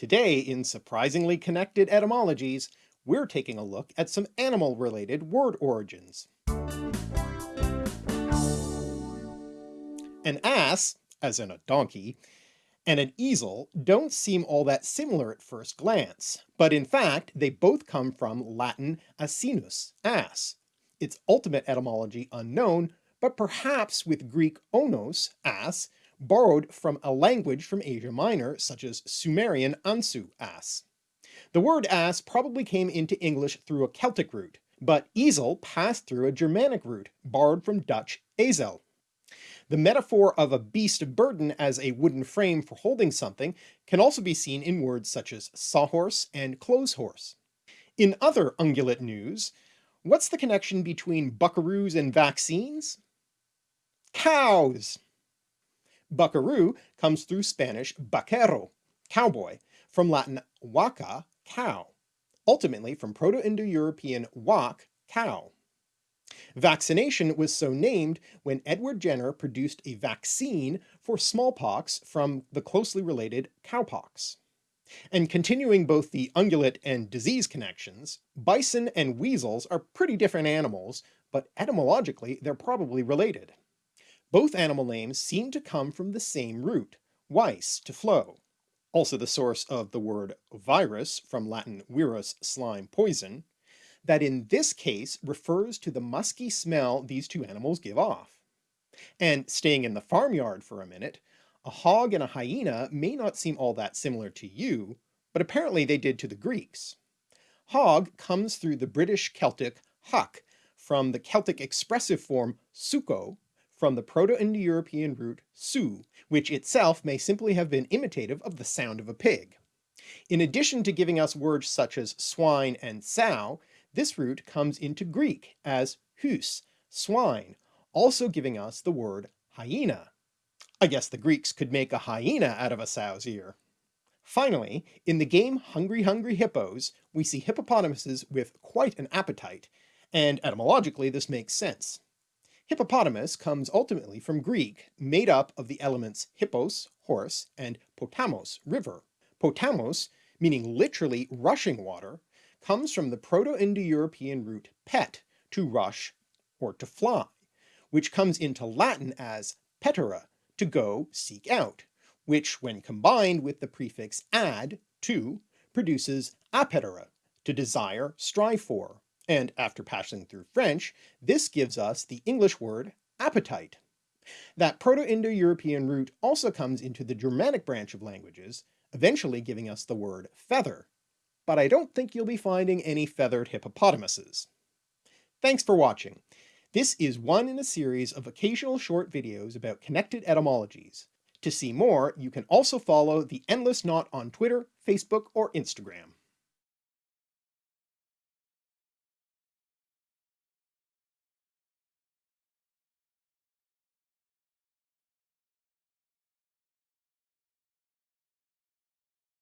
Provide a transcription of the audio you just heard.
Today, in Surprisingly Connected Etymologies, we're taking a look at some animal-related word origins. An ass, as in a donkey, and an easel don't seem all that similar at first glance, but in fact they both come from Latin asinus, ass, its ultimate etymology unknown, but perhaps with Greek onos, ass, borrowed from a language from Asia Minor such as Sumerian ansu, ass. The word ass probably came into English through a Celtic root, but easel passed through a Germanic root, borrowed from Dutch ezel. The metaphor of a beast of burden as a wooden frame for holding something can also be seen in words such as sawhorse and clothes horse. In other ungulate news, what's the connection between buckaroos and vaccines? Cows! Buckaroo comes through Spanish vaquero, cowboy, from Latin vacca, cow, ultimately from Proto-Indo-European wak, cow. Vaccination was so named when Edward Jenner produced a vaccine for smallpox from the closely related cowpox. And continuing both the ungulate and disease connections, bison and weasels are pretty different animals, but etymologically they're probably related. Both animal names seem to come from the same root, weis, to flow, also the source of the word virus from Latin virus, slime, poison, that in this case refers to the musky smell these two animals give off. And staying in the farmyard for a minute, a hog and a hyena may not seem all that similar to you, but apparently they did to the Greeks. Hog comes through the British Celtic huck from the Celtic expressive form suko, from the Proto-Indo-European root su, which itself may simply have been imitative of the sound of a pig. In addition to giving us words such as swine and sow, this root comes into Greek as hus, swine, also giving us the word hyena. I guess the Greeks could make a hyena out of a sow's ear. Finally, in the game Hungry Hungry Hippos, we see hippopotamuses with quite an appetite, and etymologically this makes sense. Hippopotamus comes ultimately from Greek, made up of the elements hippos, horse, and potamos, river. Potamos, meaning literally rushing water, comes from the Proto-Indo-European root pet, to rush or to fly, which comes into Latin as petere, to go seek out, which when combined with the prefix ad, to, produces appetere, to desire, strive for, and after passing through French, this gives us the English word appetite. That Proto-Indo-European root also comes into the Germanic branch of languages, eventually giving us the word feather, but I don't think you'll be finding any feathered hippopotamuses. Thanks for watching. This is one in a series of occasional short videos about connected etymologies. To see more, you can also follow The Endless Knot on Twitter, Facebook, or Instagram.